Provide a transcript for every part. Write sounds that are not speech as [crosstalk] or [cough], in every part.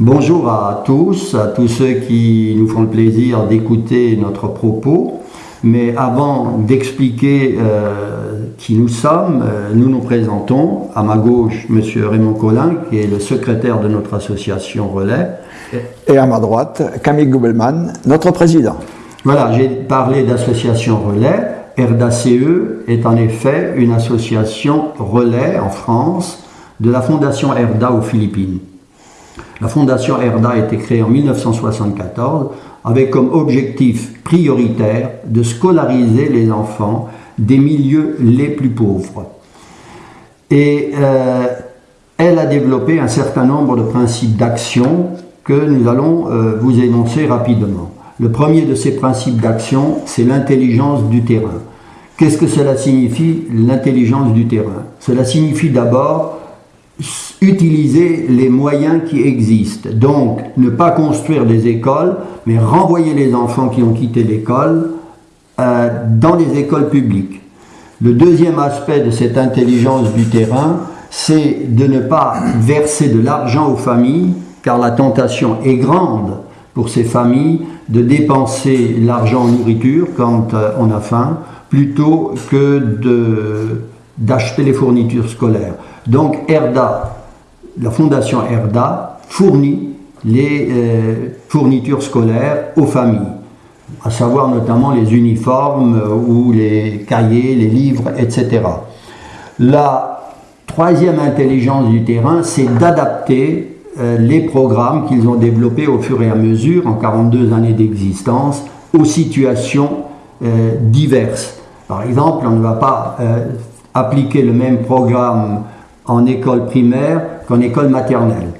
Bonjour à tous, à tous ceux qui nous font le plaisir d'écouter notre propos. Mais avant d'expliquer euh, qui nous sommes, euh, nous nous présentons. À ma gauche, M. Raymond Collin, qui est le secrétaire de notre association Relais. Et à ma droite, Camille Goubelman, notre président. Voilà, j'ai parlé d'association Relais. RDACE est en effet une association relais en France de la Fondation Erda aux Philippines. La Fondation Erda a été créée en 1974 avec comme objectif prioritaire de scolariser les enfants des milieux les plus pauvres. Et euh, elle a développé un certain nombre de principes d'action que nous allons euh, vous énoncer rapidement. Le premier de ces principes d'action, c'est l'intelligence du terrain. Qu'est-ce que cela signifie, l'intelligence du terrain? Cela signifie d'abord utiliser les moyens qui existent. Donc, ne pas construire des écoles, mais renvoyer les enfants qui ont quitté l'école euh, dans les écoles publiques. Le deuxième aspect de cette intelligence du terrain, c'est de ne pas verser de l'argent aux familles, car la tentation est grande pour ces familles de dépenser l'argent en nourriture quand euh, on a faim, plutôt que d'acheter les fournitures scolaires. Donc ERDA, la fondation ERDA, fournit les euh, fournitures scolaires aux familles, à savoir notamment les uniformes euh, ou les cahiers, les livres, etc. La troisième intelligence du terrain, c'est d'adapter euh, les programmes qu'ils ont développés au fur et à mesure, en 42 années d'existence, aux situations diverses. Par exemple, on ne va pas appliquer le même programme en école primaire qu'en école maternelle.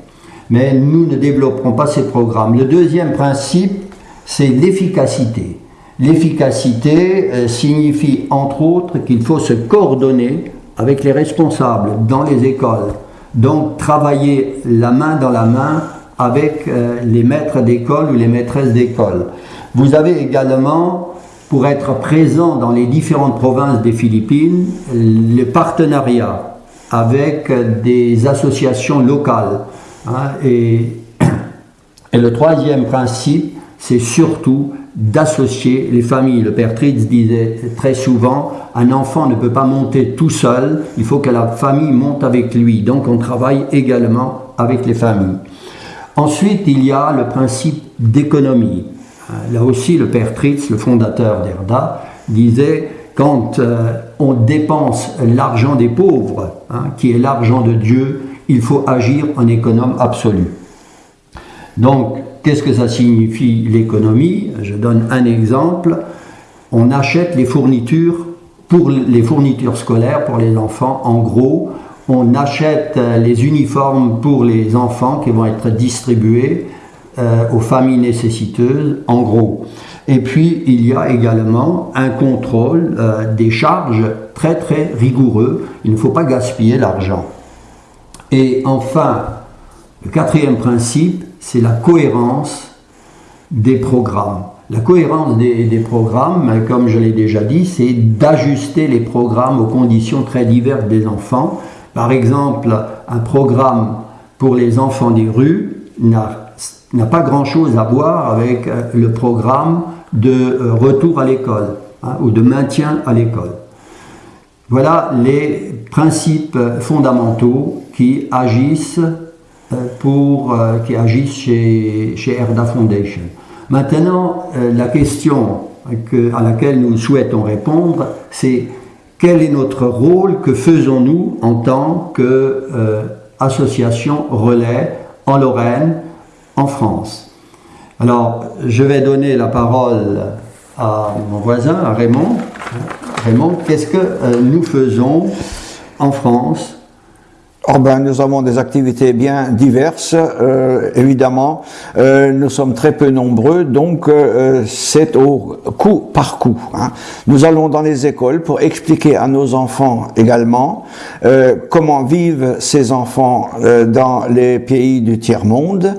Mais nous ne développerons pas ces programmes. Le deuxième principe, c'est l'efficacité. L'efficacité euh, signifie entre autres qu'il faut se coordonner avec les responsables dans les écoles. Donc travailler la main dans la main avec euh, les maîtres d'école ou les maîtresses d'école. Vous avez également, pour être présent dans les différentes provinces des Philippines, le partenariat avec des associations locales. Hein, et, [clears throat] et, le troisième principe, c'est surtout d'associer les familles. Le père Tritz disait très souvent, un enfant ne peut pas monter tout seul, il faut que la famille monte avec lui. Donc on travaille également avec les familles. Ensuite, il y a le principe d'économie. Là aussi, le père Tritz, le fondateur d'ERDA, disait quand euh, on dépense l'argent des pauvres, hein, qui est l'argent de Dieu, il faut agir en économe absolu. Donc, qu'est-ce que ça signifie l'économie? Je donne un exemple. On achète les fournitures pour les fournitures scolaires pour les enfants. En gros, on achète les uniformes pour les enfants qui vont être distribués euh, aux familles nécessiteuses. En gros, et puis, il y a également un contrôle euh, des charges très très rigoureux. Il ne faut pas gaspiller l'argent. Et enfin, le quatrième principe, c'est la cohérence des programmes. La cohérence des, des programmes, comme je l'ai déjà dit, c'est d'ajuster les programmes aux conditions très diverses des enfants. Par exemple, un programme pour les enfants des rues n'a pas grand-chose à voir avec euh, le programme de euh, retour à l'école hein, ou de maintien à l'école. Voilà les principes fondamentaux qui agissent, euh, pour, qui agissent chez, chez Erda Foundation. Maintenant, la question que, à laquelle nous souhaitons répondre, c'est quel est notre rôle, que faisons-nous en tant qu'association relais en Lorraine, en France alors, je vais donner la parole à mon voisin, à Raymond. Raymond, qu'est-ce que euh, nous faisons en France? Oh ben, nous avons des activités bien diverses, euh, évidemment. Euh, nous sommes très peu nombreux, donc c'est au coup par coup. Hein. Nous allons dans les écoles pour expliquer à nos enfants également comment vivent ces enfants dans les pays du tiers-monde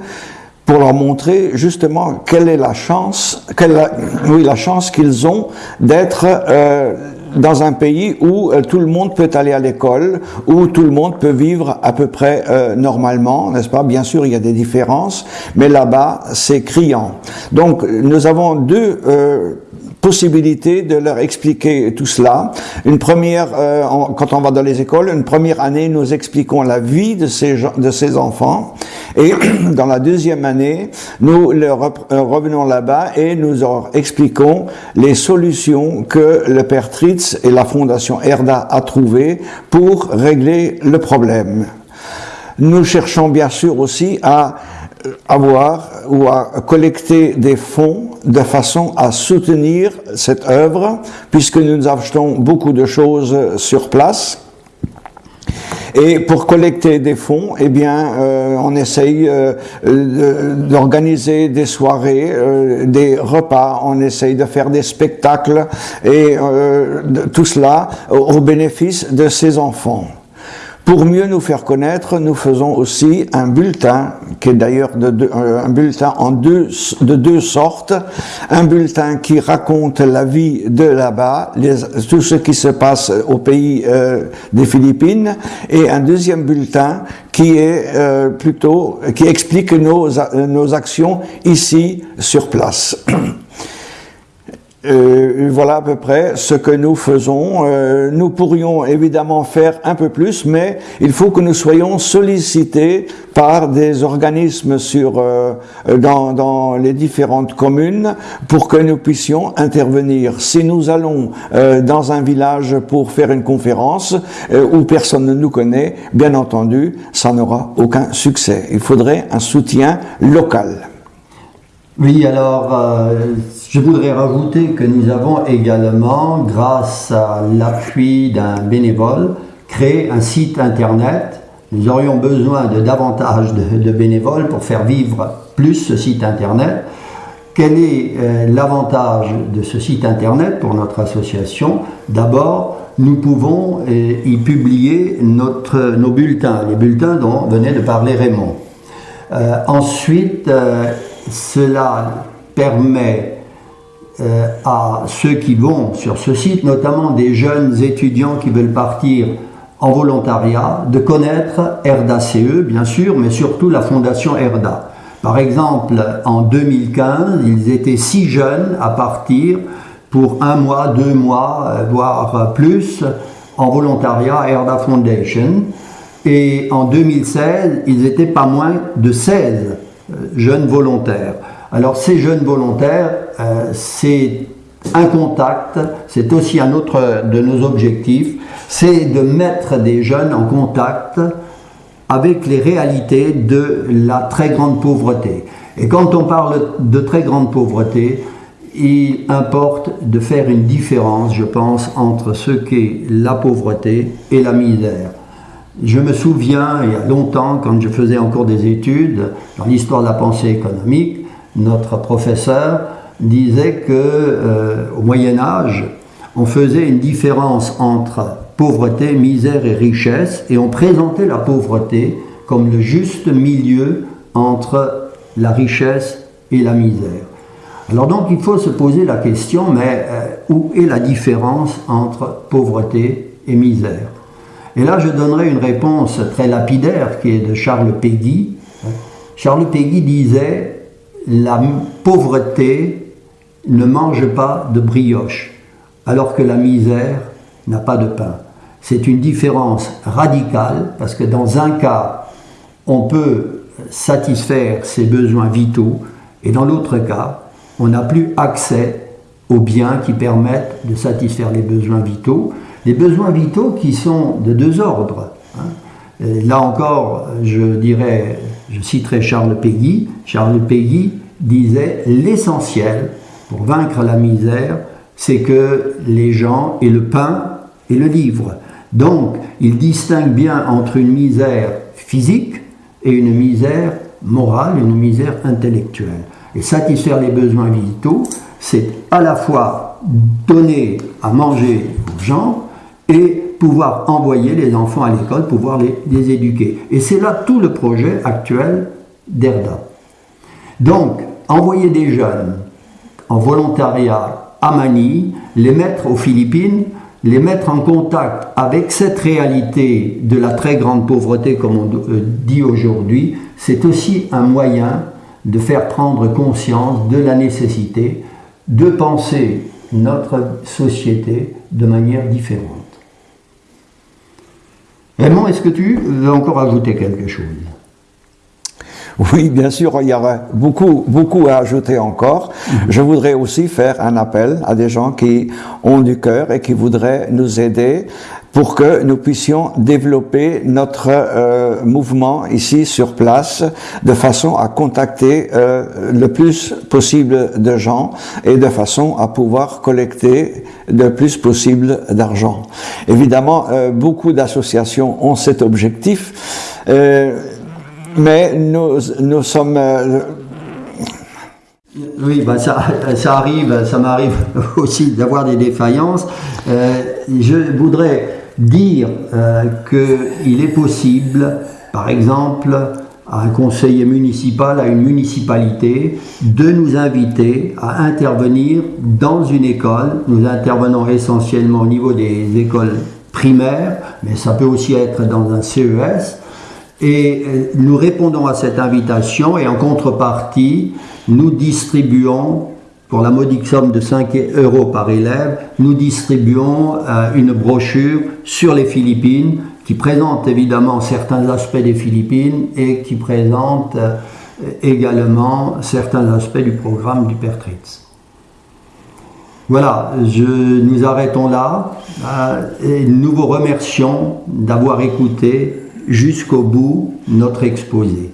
pour leur montrer justement quelle est la chance, quelle, oui, la chance qu'ils ont d'être euh, dans un pays où euh, tout le monde peut aller à l'école, où tout le monde peut vivre à peu près euh, normalement, n'est-ce pas? Bien sûr, il y a des différences, mais là-bas, c'est criant. Donc, nous avons deux euh, possibilité de leur expliquer tout cela. Une première, euh, quand on va dans les écoles, une première année, nous expliquons la vie de ces, de ces enfants. Et [clears throat] dans la deuxième année, nous leur euh, revenons là-bas et nous leur expliquons les solutions que le Père Tritz et la Fondation Erda a trouvées pour régler le problème. Nous cherchons bien sûr aussi à avoir ou à collecter des fonds de façon à soutenir cette œuvre, puisque nous achetons beaucoup de choses sur place. Et pour collecter des fonds, eh bien, euh, on essaye euh, d'organiser des soirées, euh, des repas, on essaye de faire des spectacles, et tout cela au bénéfice de ces enfants. Pour mieux nous faire connaître, nous faisons aussi un bulletin, qui est d'ailleurs euh, un bulletin en deux, de deux sortes. Un bulletin qui raconte la vie de là-bas, tout ce qui se passe au pays euh, des Philippines, et un deuxième bulletin qui est euh, plutôt, qui explique nos, nos actions ici sur place. [clears throat] Euh, voilà à peu près ce que nous faisons. Euh, nous pourrions évidemment faire un peu plus, mais il faut que nous soyons sollicités par des organismes euh, dans, les différentes communes pour que nous puissions intervenir. Si nous allons dans un village pour faire une conférence où personne ne nous connaît, bien entendu, ça n'aura aucun succès. Il faudrait un soutien local. Oui, alors je voudrais rajouter que nous avons également, grâce à l'appui d'un bénévole, créé un site internet. Nous aurions besoin de davantage de, bénévoles pour faire vivre plus ce site internet. Quel est euh, l'avantage de ce site internet pour notre association? D'abord, nous pouvons euh, y publier notre, nos bulletins, les bulletins dont venait de parler Raymond. Euh, ensuite, cela permet euh, à ceux qui vont sur ce site, notamment des jeunes étudiants qui veulent partir en volontariat, de connaître ERDA CE, bien sûr, mais surtout la Fondation ERDA. Par exemple, en 2015, ils étaient six jeunes à partir pour un mois, deux mois, euh, voire plus, en volontariat à Foundation. Et en 2016, ils étaient pas moins de 16 euh, jeunes volontaires. Alors ces jeunes volontaires, euh, c'est un contact, c'est aussi un autre de nos objectifs, c'est de mettre des jeunes en contact avec les réalités de la très grande pauvreté. Et quand on parle de très grande pauvreté, il importe de faire une différence, je pense, entre ce qu'est la pauvreté et la misère. Je me souviens, il y a longtemps, quand je faisais encore des études dans l'histoire de la pensée économique, notre professeur disait que euh, au Moyen Âge, on faisait une différence entre pauvreté, misère et richesse, et on présentait la pauvreté comme le juste milieu entre la richesse et la misère. Alors donc il faut se poser la question, mais euh, où est la différence entre pauvreté et misère? Et là je donnerai une réponse très lapidaire qui est de Charles Péguy. Charles Péguy disait la pauvreté ne mange pas de brioche, alors que la misère n'a pas de pain. C'est une différence radicale parce que dans un cas, on peut satisfaire ses besoins vitaux et dans l'autre cas, on n'a plus accès aux biens qui permettent de satisfaire les besoins vitaux. Les besoins vitaux qui sont de deux ordres. Hein. Là encore, je dirais je citerai Charles Péguy. Charles Péguy disait l'essentiel pour vaincre la misère, c'est que les gens aient le pain et le livre. Donc, il distingue bien entre une misère physique et une misère morale, une misère intellectuelle. Et satisfaire les besoins vitaux, c'est à la fois donner à manger aux gens et pouvoir envoyer les enfants à l'école, pouvoir les, éduquer. Et c'est là tout le projet actuel d'ERDA. Donc, envoyer des jeunes en volontariat à Manille, les mettre aux Philippines, les mettre en contact avec cette réalité de la très grande pauvreté, comme on euh, dit aujourd'hui, c'est aussi un moyen de faire prendre conscience de la nécessité de penser notre société de manière différente. Raymond, est-ce que tu veux encore ajouter quelque chose? Oui, bien sûr, il y aurait beaucoup, beaucoup à ajouter encore. Mhm. Je voudrais aussi faire un appel à des gens qui ont du cœur et qui voudraient nous aider pour que nous puissions développer notre euh, mouvement ici sur place de façon à contacter euh, le plus possible de gens et de façon à pouvoir collecter le plus possible d'argent. Évidemment, euh, beaucoup d'associations ont cet objectif. Mais nous, nous sommes... Oui, bah ça, ça arrive, ça m'arrive [laughs] aussi d'avoir des défaillances. Je voudrais dire euh, qu'il est possible, par exemple, à un conseiller municipal, à une municipalité, de nous inviter à intervenir dans une école. Nous intervenons essentiellement au niveau des écoles primaires, mais ça peut aussi être dans un CES. Et euh, nous répondons à cette invitation et en contrepartie, nous distribuons, pour la modique somme de 5 euros par élève, nous distribuons euh, une brochure sur les Philippines qui présente évidemment certains aspects des Philippines et qui présente euh, également certains aspects du programme du Pertritz. Voilà, je, nous arrêtons là et nous vous remercions d'avoir écouté jusqu'au bout notre exposé.